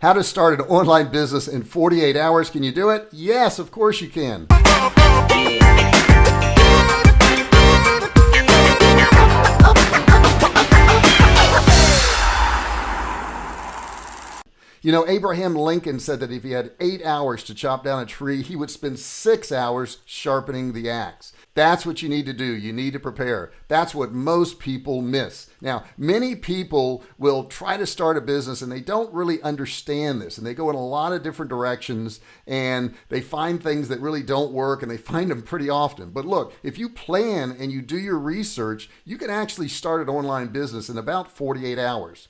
How to start an online business in 48 hours. Can you do it? Yes, of course you can. You know, Abraham Lincoln said that if he had eight hours to chop down a tree, he would spend six hours sharpening the axe. That's what you need to do. You need to prepare. That's what most people miss. Now, many people will try to start a business and they don't really understand this and they go in a lot of different directions and they find things that really don't work and they find them pretty often. But look, if you plan and you do your research, you can actually start an online business in about 48 hours.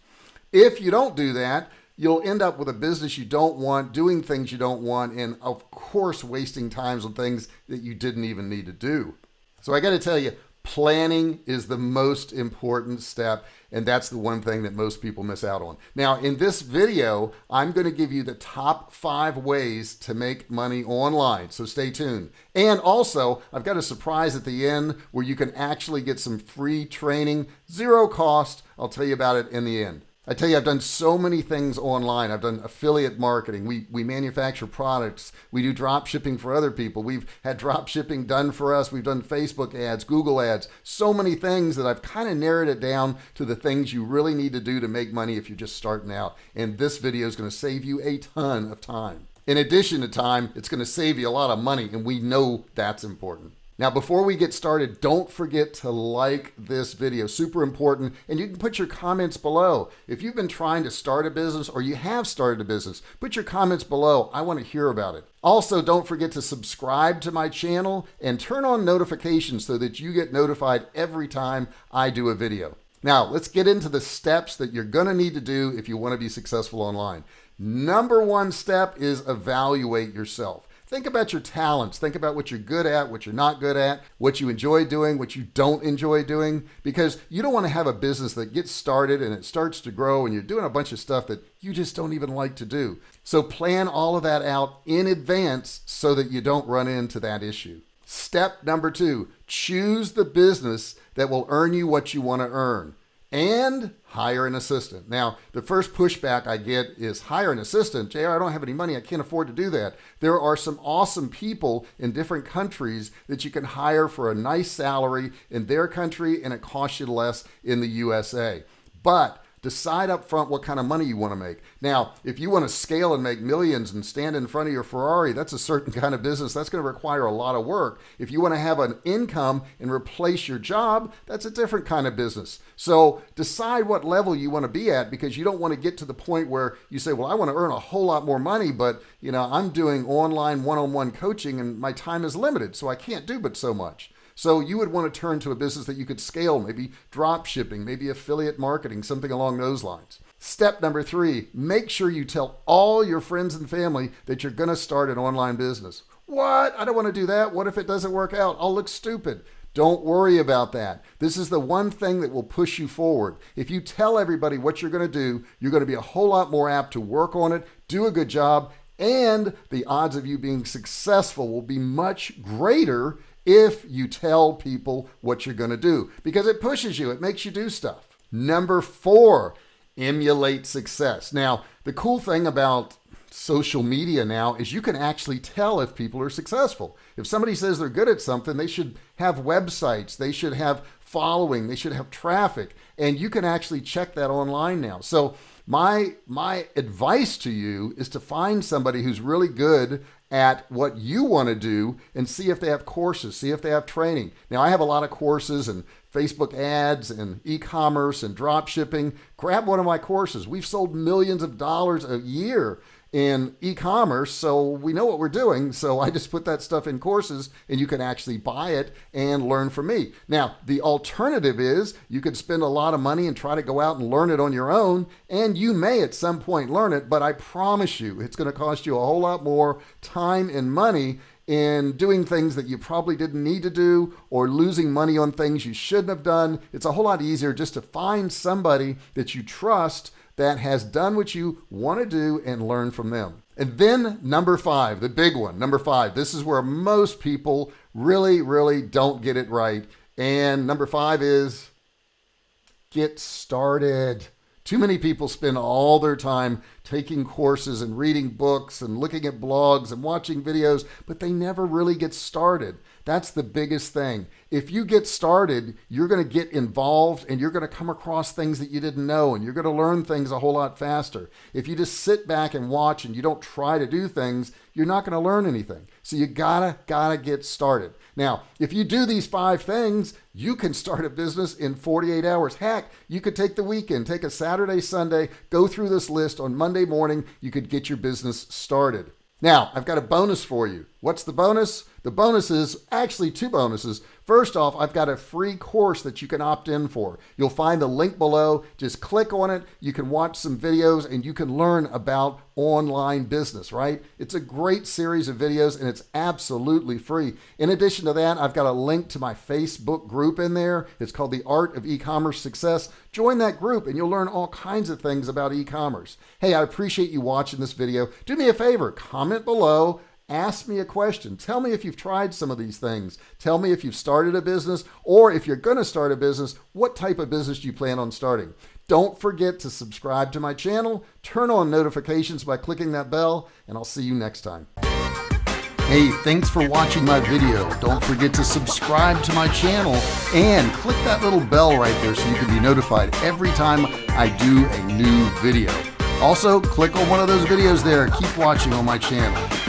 If you don't do that, you'll end up with a business you don't want, doing things you don't want, and of course, wasting times on things that you didn't even need to do. So I got to tell you, planning is the most important step and that's the one thing that most people miss out on. Now in this video i'm going to give you the top five ways to make money online so stay tuned. And also i've got a surprise at the end where you can actually get some free training zero cost. I'll tell you about it in the end I tell you, I've done so many things online. I've done affiliate marketing. We, we manufacture products. We do drop shipping for other people. We've had drop shipping done for us. We've done Facebook ads, Google ads, so many things that I've kind of narrowed it down to the things you really need to do to make money if you're just starting out. And this video is going to save you a ton of time. In addition to time, it's going to save you a lot of money. And we know that's important. Now, before we get started, don't forget to like this video, super important. And you can put your comments below. If you've been trying to start a business or you have started a business, put your comments below. I want to hear about it. Also, don't forget to subscribe to my channel and turn on notifications so that you get notified every time I do a video. Now, let's get into the steps that you're to need to do if you want to be successful online. Number one step is evaluate yourself. Think about your talents. Think about what you're good at, what you're not good at, what you enjoy doing, what you don't enjoy doing, because you don't want to have a business that gets started and it starts to grow and you're doing a bunch of stuff that you just don't even like to do. So plan all of that out in advance so that you don't run into that issue. Step number two, choose the business that will earn you what you want to earn and hire an assistant. Now, the first pushback I get is hire an assistant. JR, I don't have any money. I can't afford to do that. There are some awesome people in different countries that you can hire for a nice salary in their country and it costs you less in the USA. But Decide up front what kind of money you want to make. Now, if you want to scale and make millions and stand in front of your Ferrari, that's a certain kind of business. That's going to require a lot of work. If you want to have an income and replace your job, that's a different kind of business. So decide what level you want to be at because you don't want to get to the point where you say, well, I want to earn a whole lot more money, but you know, I'm doing online one-on-one coaching and my time is limited, so I can't do but so much. So you would want to turn to a business that you could scale, maybe drop shipping, maybe affiliate marketing, something along those lines. Step number three, make sure you tell all your friends and family that you're going to start an online business. What? I don't want to do that. What if it doesn't work out? I'll look stupid. Don't worry about that. This is the one thing that will push you forward. If you tell everybody what you're going to do, you're going to be a whole lot more apt to work on it, do a good job, and the odds of you being successful will be much greater if you tell people what you're going to do because it pushes you, it makes you do stuff. Number four, emulate success. Now, the cool thing about social media now is you can actually tell if people are successful. If somebody says they're good at something, they should have websites, they should have following, they should have traffic, and you can actually check that online now. So my my advice to you is to find somebody who's really good at what you want to do and see if they have courses, see if they have training. Now, I have a lot of courses and Facebook ads and e-commerce and drop shipping. Grab one of my courses. We've sold millions of dollars a year in e-commerce so we know what we're doing so i just put that stuff in courses and you can actually buy it and learn from me now the alternative is you could spend a lot of money and try to go out and learn it on your own and you may at some point learn it but i promise you it's going to cost you a whole lot more time and money in doing things that you probably didn't need to do or losing money on things you shouldn't have done. It's a whole lot easier just to find somebody that you trust that has done what you want to do and learn from them. And then number five, the big one, number five, this is where most people really, really don't get it right. And number five is get started. Too many people spend all their time taking courses and reading books and looking at blogs and watching videos, but they never really get started. That's the biggest thing. If you get started, you're going to get involved and you're going to come across things that you didn't know and you're going to learn things a whole lot faster. If you just sit back and watch and you don't try to do things, you're not going to learn anything. So you gotta, gotta get started. Now, if you do these five things, you can start a business in 48 hours. Heck, you could take the weekend, take a Saturday, Sunday, go through this list on Monday morning, you could get your business started. Now, I've got a bonus for you. What's the bonus? The bonuses, actually two bonuses. First off, I've got a free course that you can opt in for. You'll find the link below. Just click on it. You can watch some videos and you can learn about online business, right? It's a great series of videos and it's absolutely free. In addition to that, I've got a link to my Facebook group in there. It's called The Art of E-Commerce Success. Join that group and you'll learn all kinds of things about e-commerce. Hey, I appreciate you watching this video. Do me a favor, comment below Ask me a question. Tell me if you've tried some of these things. Tell me if you've started a business, or if you're going to start a business, what type of business do you plan on starting? Don't forget to subscribe to my channel, turn on notifications by clicking that bell, and I'll see you next time. Hey, thanks for watching my video. Don't forget to subscribe to my channel and click that little bell right there so you can be notified every time I do a new video. Also, click on one of those videos there. Keep watching on my channel.